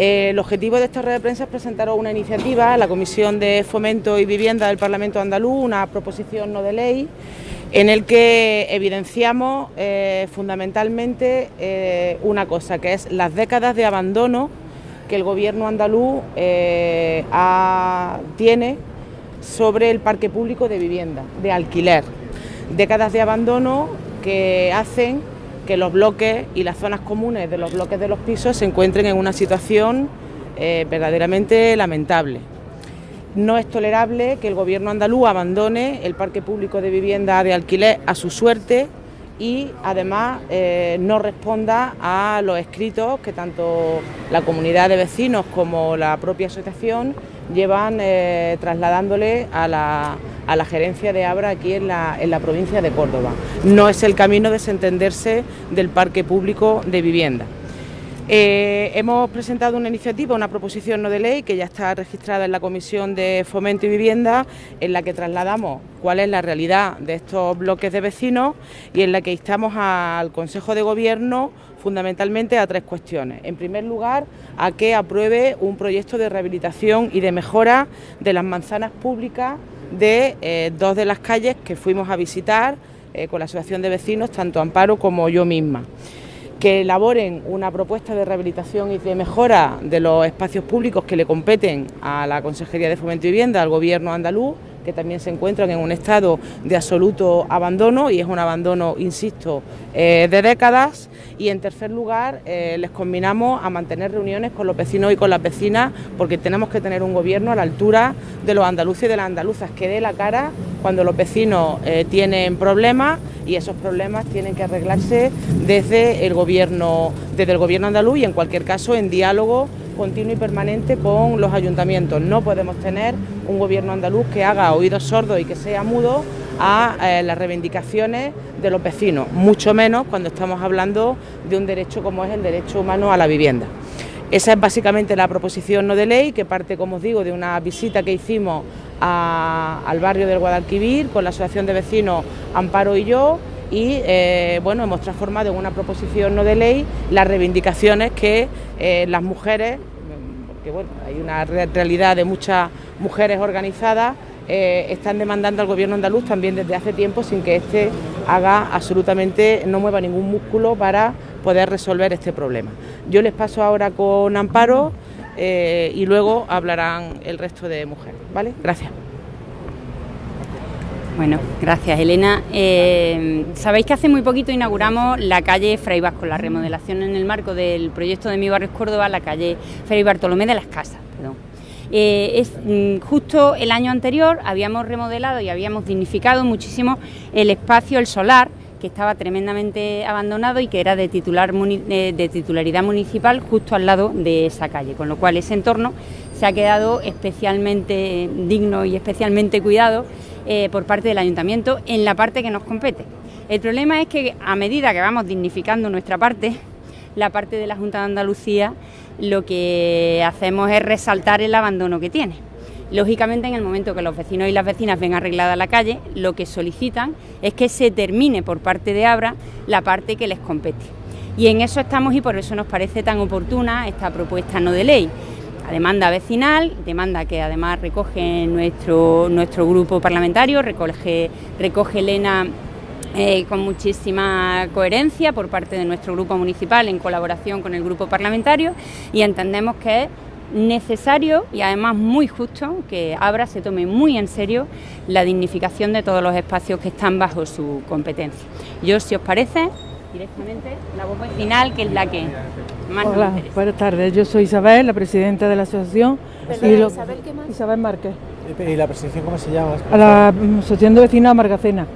Eh, el objetivo de esta red de prensa es presentar una iniciativa a la Comisión de Fomento y Vivienda del Parlamento Andaluz, una proposición no de ley, en el que evidenciamos eh, fundamentalmente eh, una cosa, que es las décadas de abandono que el Gobierno andaluz tiene sobre el parque público de vivienda, de alquiler. Décadas de abandono que hacen que los bloques y las zonas comunes de los bloques de los pisos se encuentren en una situación eh, verdaderamente lamentable. No es tolerable que el Gobierno andaluz abandone el parque público de vivienda de alquiler a su suerte y además eh, no responda a los escritos que tanto la comunidad de vecinos como la propia asociación llevan eh, trasladándole a la, a la gerencia de Abra aquí en la, en la provincia de Córdoba. No es el camino de desentenderse del parque público de vivienda. Eh, hemos presentado una iniciativa, una proposición no de ley que ya está registrada en la Comisión de Fomento y Vivienda, en la que trasladamos cuál es la realidad de estos bloques de vecinos y en la que instamos al Consejo de Gobierno fundamentalmente a tres cuestiones. En primer lugar, a que apruebe un proyecto de rehabilitación y de mejora de las manzanas públicas de eh, dos de las calles que fuimos a visitar eh, con la Asociación de Vecinos, tanto Amparo como yo misma que elaboren una propuesta de rehabilitación y de mejora de los espacios públicos que le competen a la Consejería de Fomento y Vivienda, al Gobierno andaluz, que también se encuentran en un estado de absoluto abandono y es un abandono, insisto, eh, de décadas. Y en tercer lugar eh, les combinamos a mantener reuniones con los vecinos y con las vecinas porque tenemos que tener un gobierno a la altura de los andaluces y de las andaluzas que dé la cara cuando los vecinos eh, tienen problemas y esos problemas tienen que arreglarse desde el gobierno desde el gobierno andaluz y en cualquier caso en diálogo continuo y permanente con los ayuntamientos. No podemos tener un gobierno andaluz que haga oídos sordos y que sea mudo a eh, las reivindicaciones de los vecinos, mucho menos cuando estamos hablando de un derecho como es el derecho humano a la vivienda. Esa es básicamente la proposición no de ley que parte, como os digo, de una visita que hicimos al barrio del Guadalquivir con la Asociación de Vecinos Amparo y yo y eh, bueno, hemos transformado en una proposición no de ley las reivindicaciones que eh, las mujeres, porque bueno, hay una realidad de muchas mujeres organizadas eh, están demandando al gobierno andaluz también desde hace tiempo sin que éste haga absolutamente, no mueva ningún músculo para poder resolver este problema. Yo les paso ahora con Amparo y luego hablarán el resto de mujeres. ¿Vale? Gracias. Bueno, gracias Elena. Eh, sabéis que hace muy poquito inauguramos la calle Fray Vasco, la remodelación en el marco del proyecto de Mi Barrio Córdoba, la calle Fray Bartolomé de las Casas. Perdón. Eh, es mm, justo el año anterior habíamos remodelado y habíamos dignificado muchísimo el espacio, el solar, que estaba tremendamente abandonado y que era de, titular, eh, de titularidad municipal justo al lado de esa calle, con lo cual ese entorno se ha quedado especialmente digno y especialmente cuidado eh, por parte del ayuntamiento en la parte que nos compete. El problema es que a medida que vamos dignificando nuestra parte, la parte de la Junta de Andalucía lo que hacemos es resaltar el abandono que tiene. Lógicamente, en el momento que los vecinos y las vecinas ven arreglada la calle, lo que solicitan es que se termine por parte de Abra la parte que les compete. Y en eso estamos y por eso nos parece tan oportuna esta propuesta no de ley. La demanda vecinal, demanda que además recoge nuestro, nuestro grupo parlamentario, recoge, recoge Elena eh, con muchísima coherencia por parte de nuestro grupo municipal en colaboración con el grupo parlamentario y entendemos que es necesario y además muy justo que Abra se tome muy en serio la dignificación de todos los espacios que están bajo su competencia. Yo, si os parece, directamente la voz final, que es la que más Hola, buenas tardes. Yo soy Isabel, la presidenta de la asociación. Isabel, ¿qué más? Isabel Márquez. ¿Y la presidencia cómo se llama? A la Asociación de Vecinos Margacena.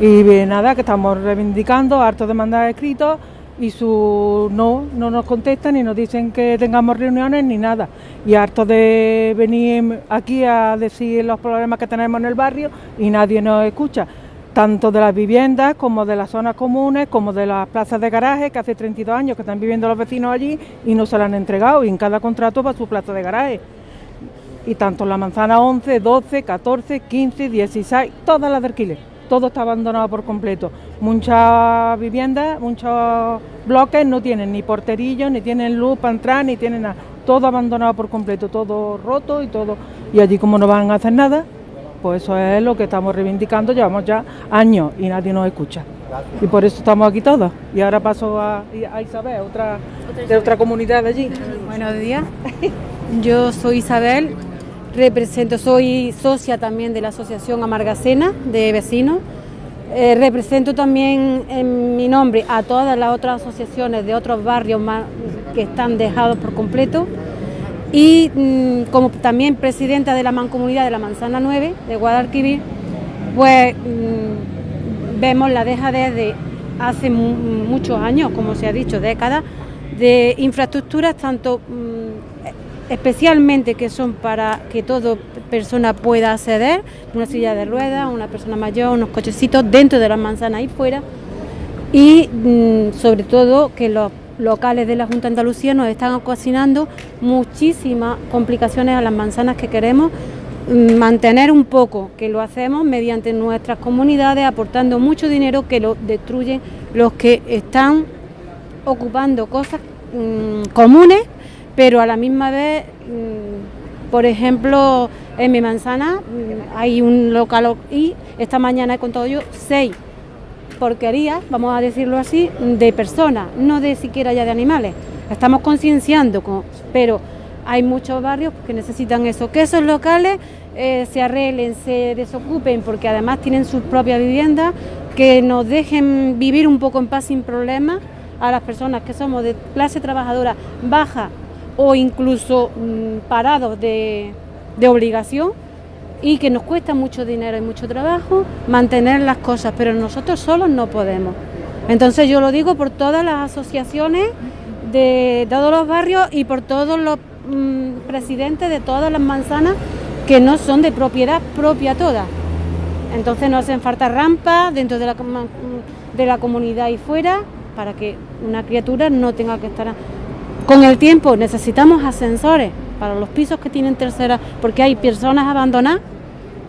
Y nada, que estamos reivindicando, hartos de mandar escritos y su no, no nos contestan y nos dicen que tengamos reuniones ni nada. Y hartos de venir aquí a decir los problemas que tenemos en el barrio y nadie nos escucha, tanto de las viviendas como de las zonas comunes, como de las plazas de garaje, que hace 32 años que están viviendo los vecinos allí y no se las han entregado y en cada contrato va su plaza de garaje. Y tanto la manzana 11, 12, 14, 15, 16, todas las de alquiler todo está abandonado por completo. Muchas viviendas, muchos bloques no tienen ni porterillos, ni tienen luz para entrar, ni tienen nada. Todo abandonado por completo, todo roto y todo. Y allí como no van a hacer nada, pues eso es lo que estamos reivindicando, llevamos ya años y nadie nos escucha. Y por eso estamos aquí todos. Y ahora paso a, a Isabel, otra, de otra comunidad de allí. Buenos días. Yo soy Isabel, represento, soy socia también de la Asociación Amargacena de Vecinos. Eh, represento también en mi nombre a todas las otras asociaciones de otros barrios más que están dejados por completo. Y mm, como también presidenta de la mancomunidad de la Manzana 9 de Guadalquivir, pues mm, vemos la dejadez de hace muchos años, como se ha dicho, décadas, de infraestructuras tanto mm, especialmente que son para que toda persona pueda acceder, una silla de ruedas, una persona mayor, unos cochecitos dentro de las manzanas y fuera, y mm, sobre todo que los locales de la Junta de Andalucía nos están ocasionando muchísimas complicaciones a las manzanas que queremos mm, mantener un poco, que lo hacemos mediante nuestras comunidades, aportando mucho dinero que lo destruyen los que están ocupando cosas mm, comunes, pero a la misma vez, mm, por ejemplo, en mi manzana hay un local y esta mañana he contado yo seis porquerías, vamos a decirlo así, de personas, no de siquiera ya de animales. Estamos concienciando, pero hay muchos barrios que necesitan eso, que esos locales eh, se arreglen, se desocupen, porque además tienen sus propias viviendas, que nos dejen vivir un poco en paz sin problemas a las personas que somos de clase trabajadora baja o incluso mm, parados de, de obligación y que nos cuesta mucho dinero y mucho trabajo mantener las cosas, pero nosotros solos no podemos. Entonces yo lo digo por todas las asociaciones de todos los barrios y por todos los mm, presidentes de todas las manzanas que no son de propiedad propia todas. Entonces nos hacen falta rampas dentro de la, de la comunidad y fuera para que una criatura no tenga que estar... Con el tiempo necesitamos ascensores para los pisos que tienen tercera, porque hay personas abandonadas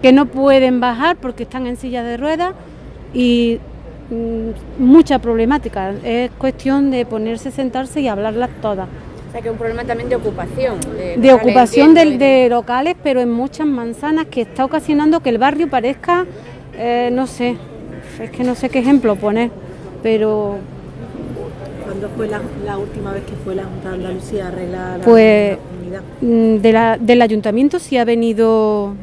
que no pueden bajar porque están en silla de ruedas y mm, mucha problemática. Es cuestión de ponerse, sentarse y hablarlas todas. O sea que es un problema también de ocupación. De, ocupación de, locales, pero en muchas manzanas que está ocasionando que el barrio parezca, eh, no sé, es que no sé qué ejemplo poner, pero ¿Cuándo fue la, última vez que fue la Junta de Andalucía a arreglar pues, la mm, de la, del ayuntamiento sí ha venido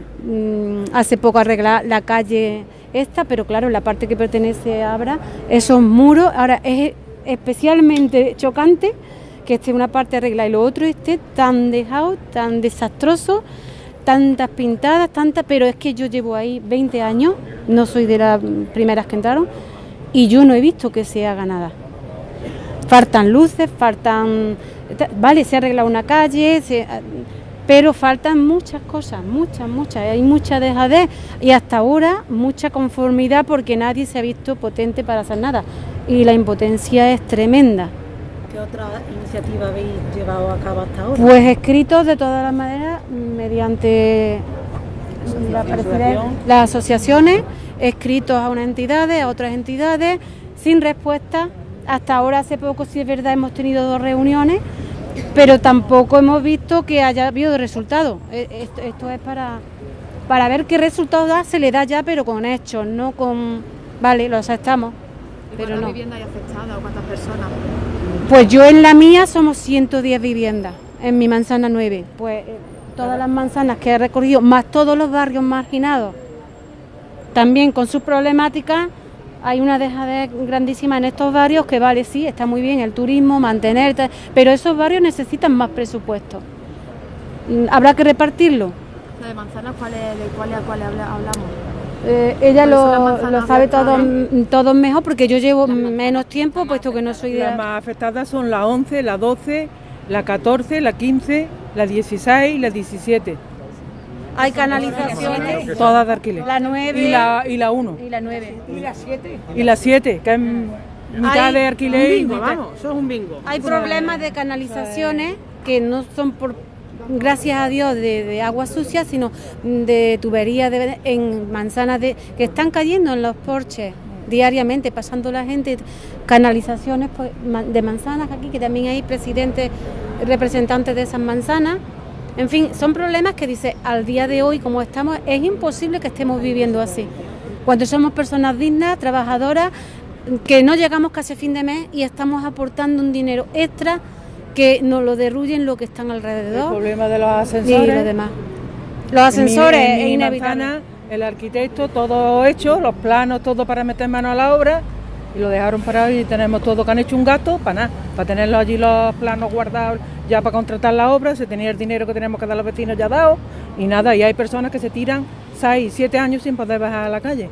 hace poco arreglar la calle esta, pero claro, la parte que pertenece a Abra, esos muros, ahora es especialmente chocante que esté una parte arreglada y lo otro esté tan dejado, tan desastroso, tantas pintadas, tantas, pero es que yo llevo ahí 20 años, no soy de las primeras que entraron, y yo no he visto que se haga nada. Faltan luces, faltan, vale, se arregla una calle, pero faltan muchas cosas, muchas, muchas, hay mucha dejadez y hasta ahora mucha conformidad porque nadie se ha visto potente para hacer nada y la impotencia es tremenda. ¿Qué otra iniciativa habéis llevado a cabo hasta ahora? Pues escritos de todas las maneras mediante las asociaciones, escritos a unas entidades, a otras entidades, sin respuesta hasta ahora, hace poco, sí es verdad, hemos tenido dos reuniones, pero tampoco hemos visto que haya habido resultados. E, esto, es para, para ver qué resultados da, se le da ya, pero con hechos, no con. Vale, lo aceptamos. pero no. viviendas hay afectadas o cuántas personas? Pues yo en la mía somos 110 viviendas, en mi manzana 9. Pues eh, todas las manzanas que he recorrido, más todos los barrios marginados, también con sus problemáticas hay una dejadez grandísima en estos barrios que vale, sí, está muy bien el turismo, mantener, pero esos barrios necesitan más presupuesto. Mm, habrá que repartirlo. ¿La de manzanas cuál es, de cuál, cuál hablamos? Eh, ella lo, sabe todo, todo mejor porque yo llevo menos tiempo puesto que no soy de... Las más afectadas son la 11, la 12, la 14, la 15, la 16 y la 17. Hay canalizaciones. Todas de alquiler. La 9. Y la, y la 1. Y la 9. Y la 7. Y la 7, que es mitad de alquiler. Un bingo, vamos, eso es un bingo. Hay problemas de canalizaciones que no son por gracias a Dios de, de agua sucia, sino de tuberías de, en manzanas de, que están cayendo en los porches diariamente pasando la gente, canalizaciones pues, de manzanas aquí, que también hay presidentes, representantes de esas manzanas. En fin, son problemas que dice, al día de hoy, como estamos, es imposible que estemos viviendo así. Cuando somos personas dignas, trabajadoras, que no llegamos casi a fin de mes y estamos aportando un dinero extra que nos lo derruyen lo que están alrededor. El problema de los ascensores. Y lo demás. Los ascensores en mi, es en mi inevitable. manzana, el arquitecto, todo hecho, los planos, todo para meter mano a la obra, y lo dejaron parado y tenemos todo que han hecho un gato para nada, para tenerlos allí los planos guardados ya para contratar la obra, se tenía el dinero que tenemos que dar a los vecinos ya dado, y nada, y hay personas que se tiran 6, 7 años sin poder bajar a la calle,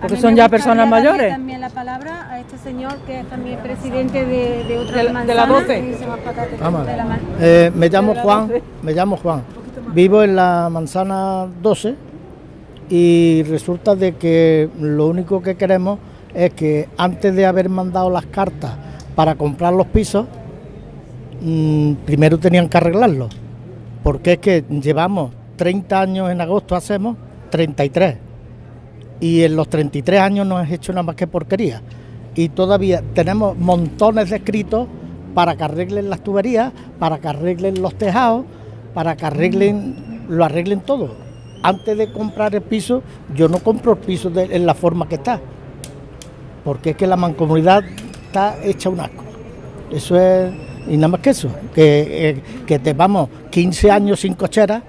porque son ya personas mayores. También la palabra a este señor que es también presidente de, de otra De la- de la manzana, 12. y se llama Patate, Vamos. de la man- Eh, me llamo De la Juan, 12. me llamo Juan. Vivo en la manzana 12 y resulta de que lo único que queremos es que antes de haber mandado las cartas para comprar los pisos, mm, primero tenían que arreglarlos. Porque es que llevamos 30 años en agosto, hacemos 33. Y en los 33 años no has hecho nada más que porquería. Y todavía tenemos montones de escritos para que arreglen las tuberías, para que arreglen los tejados, para que arreglen, lo arreglen todo. Antes de comprar el piso, yo no compro el piso en la forma que está. Porque es que la mancomunidad está hecha un asco. Eso es, y nada más que eso, que, eh, que te vamos 15 años sin cocheras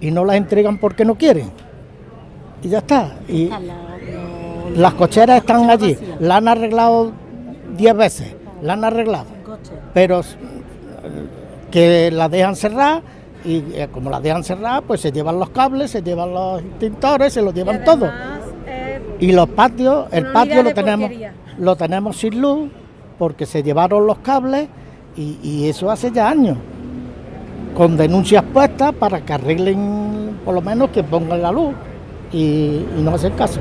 y no las entregan porque no quieren. Y ya está. Y las cocheras están allí, la han arreglado 10 veces, la han arreglado, pero eh, que la dejan cerrar y eh, como la dejan cerrar, pues se llevan los cables, se llevan los extintores, se los llevan todo. Y los patios, el Una patio lo tenemos, porquería. lo tenemos sin luz porque se llevaron los cables y, y eso hace ya años. Con denuncias puestas para que arreglen, por lo menos que pongan la luz y, y no hacen caso.